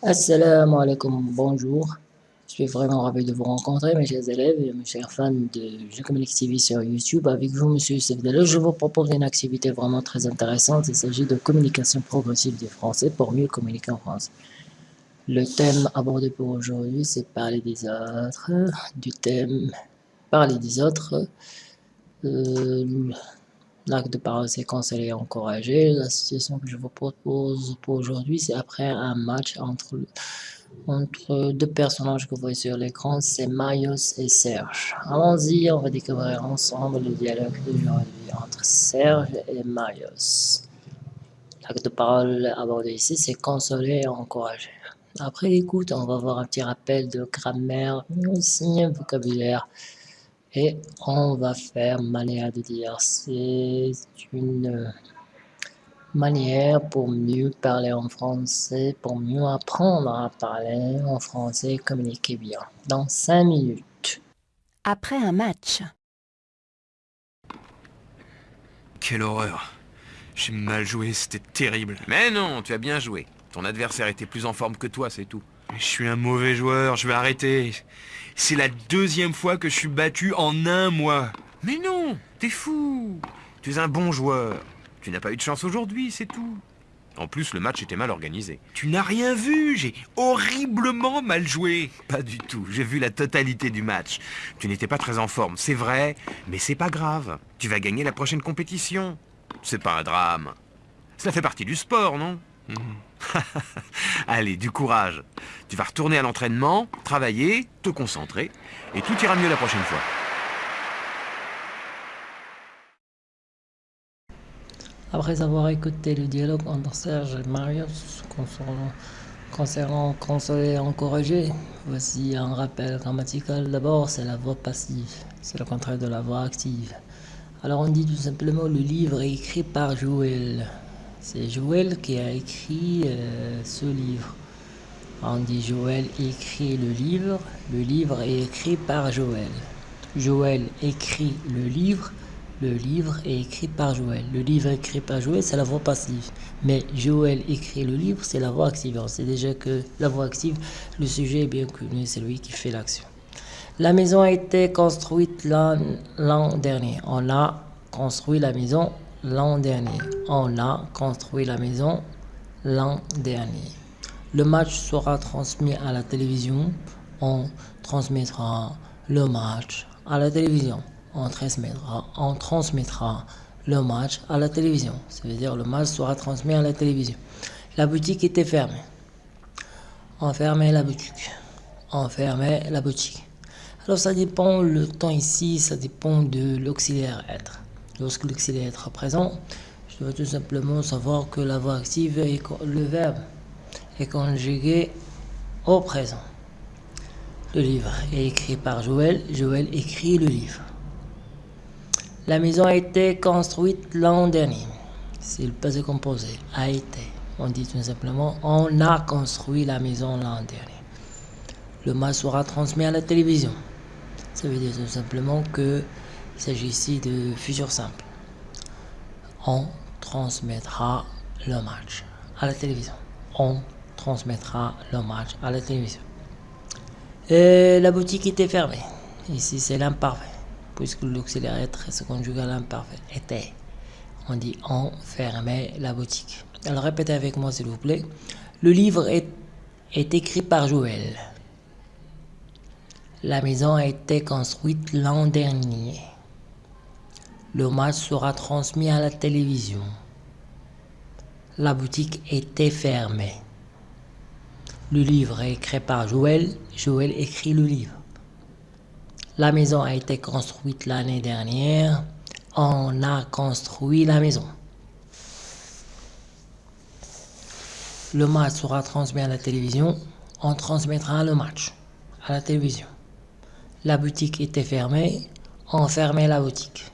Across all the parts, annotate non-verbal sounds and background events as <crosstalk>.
Assalamu alaikum, bonjour. Je suis vraiment ravi de vous rencontrer, mes chers élèves et mes chers fans de Je Communique TV sur YouTube. Avec vous, Monsieur Youssef je vous propose une activité vraiment très intéressante. Il s'agit de communication progressive du français pour mieux communiquer en France. Le thème abordé pour aujourd'hui, c'est parler des autres. Du thème parler des autres. Euh, L'acte de parole, c'est conseiller et encourager. La situation que je vous propose pour aujourd'hui, c'est après un match entre, entre deux personnages que vous voyez sur l'écran, c'est Marius et Serge. Allons-y, on va découvrir ensemble le dialogue d'aujourd'hui entre Serge et Marius. L'acte de parole abordé ici, c'est consoler et encourager. Après l'écoute, on va voir un petit rappel de grammaire, mais aussi un vocabulaire et on va faire manière de dire. C'est une manière pour mieux parler en français, pour mieux apprendre à parler en français et communiquer bien. Dans 5 minutes. Après un match. Quelle horreur. J'ai mal joué, c'était terrible. Mais non, tu as bien joué. Ton adversaire était plus en forme que toi, c'est tout. Je suis un mauvais joueur, je vais arrêter. C'est la deuxième fois que je suis battu en un mois. Mais non, t'es fou. Tu es un bon joueur. Tu n'as pas eu de chance aujourd'hui, c'est tout. En plus, le match était mal organisé. Tu n'as rien vu, j'ai horriblement mal joué. Pas du tout, j'ai vu la totalité du match. Tu n'étais pas très en forme, c'est vrai, mais c'est pas grave. Tu vas gagner la prochaine compétition. C'est pas un drame. Cela fait partie du sport, non? <laughs> Allez, du courage. Tu vas retourner à l'entraînement, travailler, te concentrer, et tout ira mieux la prochaine fois. Après avoir écouté le dialogue entre Serge et Marius concernant, consoler et encourager, voici un rappel grammatical. D'abord, c'est la voix passive, c'est le contraire de la voix active. Alors on dit tout simplement le livre est écrit par Joël. C'est Joël qui a écrit euh, ce livre. On dit Joël écrit le livre. Le livre est écrit par Joël. Joël écrit le livre. Le livre est écrit par Joël. Le livre écrit par Joël, c'est la voix passive. Mais Joël écrit le livre, c'est la voix active. On sait déjà que la voix active, le sujet est bien connu, c'est lui qui fait l'action. La maison a été construite l'an dernier. On a construit la maison l'an dernier. On a construit la maison l'an dernier. Le match sera transmis à la télévision. On transmettra le match à la télévision. On transmettra, on transmettra le match à la télévision. Ça veut dire le match sera transmis à la télévision. La boutique était fermée. On fermait la boutique. On fermait la boutique. Alors ça dépend, le temps ici, ça dépend de l'auxiliaire être. Lorsque l'auxiliaire est présent, je dois tout simplement savoir que la voix active et le verbe est conjugué au présent. Le livre est écrit par Joël. Joël écrit le livre. La maison a été construite l'an dernier. C'est le passé composé. A été. On dit tout simplement on a construit la maison l'an dernier. Le match sera transmis à la télévision. Ça veut dire tout simplement que il s'agit ici de futur simple. On transmettra le match à la télévision. On transmettra le match à la télévision. La boutique était fermée. Ici, c'est l'imparfait, puisque l'auxiliaire se conjugue à l'imparfait. Était. On dit on fermait la boutique. Alors répétez avec moi, s'il vous plaît. Le livre est, est écrit par Joël. La maison a été construite l'an dernier. Le match sera transmis à la télévision. La boutique était fermée. Le livre est écrit par Joël. Joël écrit le livre. La maison a été construite l'année dernière. On a construit la maison. Le match sera transmis à la télévision. On transmettra le match à la télévision. La boutique était fermée. On fermait la boutique.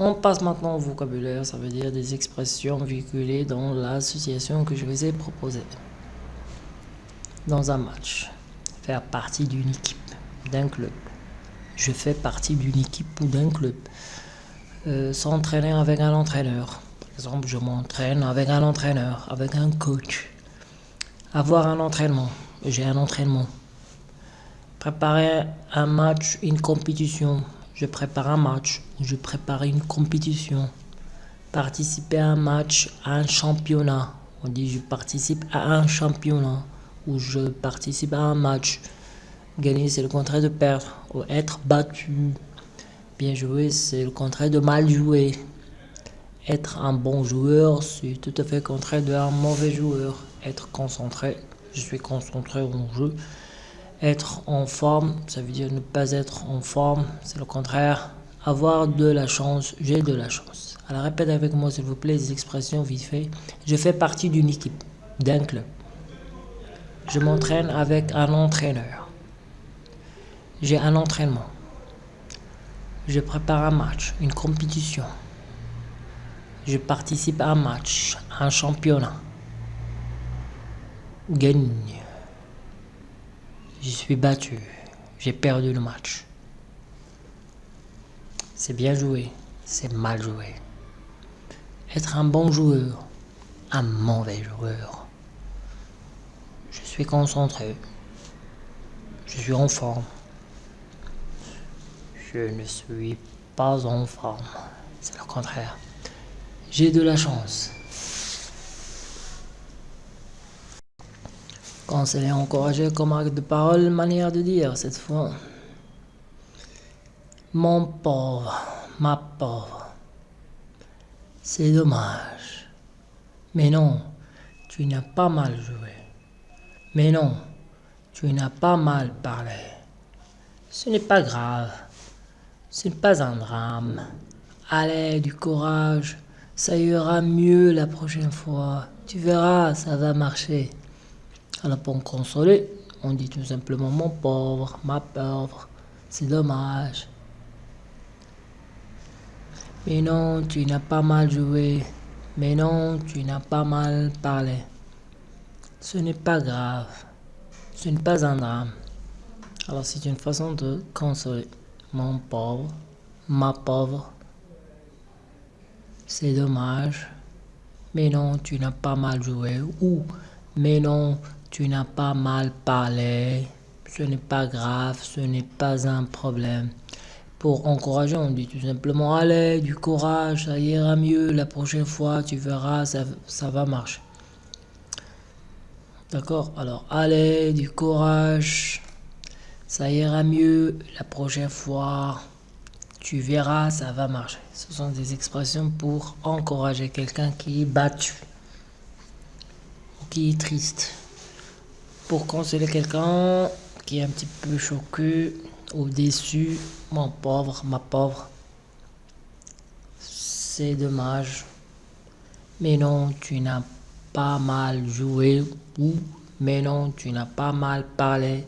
On passe maintenant au vocabulaire, ça veut dire des expressions véhiculées dans l'association que je vous ai proposée. Dans un match, faire partie d'une équipe, d'un club. Je fais partie d'une équipe ou d'un club. Euh, s'entraîner avec un entraîneur. exemple, je m'entraîne avec un entraîneur, avec un coach. Avoir un entraînement. J'ai un entraînement. Préparer un match, une compétition. Je prépare un match. Je prépare une compétition. Participer à un match, à un championnat. On dit je participe à un championnat. Ou je participe à un match. Gagner, c'est le contraire de perdre. Ou être battu. Bien jouer, c'est le contraire de mal jouer. Être un bon joueur, c'est tout à fait le contraire d'un mauvais joueur. Être concentré, je suis concentré au jeu. Être en forme, ça veut dire ne pas être en forme, c'est le contraire. Avoir de la chance, j'ai de la chance. Alors répète avec moi s'il vous plaît les expressions vite fait. Je fais partie d'une équipe, d'un club. Je m'entraîne avec un entraîneur. J'ai un entraînement. Je prépare un match, une compétition. Je participe à un match, à un championnat. Gagne. Je suis battu. J'ai perdu le match. C'est bien joué, c'est mal joué. Être un bon joueur, un mauvais joueur. Je suis concentré. Je suis en forme. Je ne suis pas en forme. C'est le contraire. J'ai de la chance. Conseiller encouragé comme acte de parole, manière de dire cette fois. Mon pauvre, ma pauvre. C'est dommage. Mais non, tu n'as pas mal joué. Mais non, tu n'as pas mal parlé. Ce n'est pas grave. Ce n'est pas un drame. Allez, du courage. Ça ira mieux la prochaine fois. Tu verras, ça va marcher. Alors pour me consoler, on dit tout simplement mon pauvre, ma pauvre. C'est dommage. Mais non, tu n'as pas mal joué. Mais non, tu n'as pas mal parlé. Ce n'est pas grave. Ce n'est pas un drame. Alors c'est une façon de consoler. Mon pauvre, ma pauvre, c'est dommage. Mais non, tu n'as pas mal joué. Ou, mais non, tu n'as pas mal parlé. Ce n'est pas grave, ce n'est pas un problème. Pour encourager, on dit tout simplement allez, du courage, ça ira mieux. La prochaine fois, tu verras, ça, ça va marcher. D'accord? Alors, allez, du courage, ça ira mieux. La prochaine fois, tu verras, ça va marcher. Ce sont des expressions pour encourager quelqu'un qui est battu qui est triste. Pour consoler quelqu'un qui est un petit peu choqué ou déçu, mon pauvre, ma pauvre, c'est dommage. Mais non, tu n'as pas mal joué ou mais non, tu n'as pas mal parlé.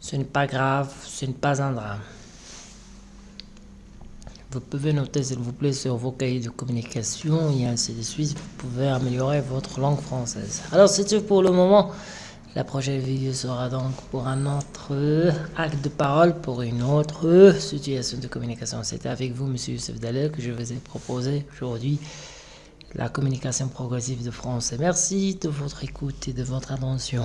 Ce n'est pas grave, ce n'est pas un drame. Vous pouvez noter s'il vous plaît sur vos cahiers de communication et ainsi de suite. Vous pouvez améliorer votre langue française. Alors c'est tout pour le moment. La prochaine vidéo sera donc pour un autre acte de parole, pour une autre situation de communication. C'était avec vous, Monsieur Youssef Dalel, que je vous ai proposé aujourd'hui la communication progressive de français. Merci de votre écoute et de votre attention.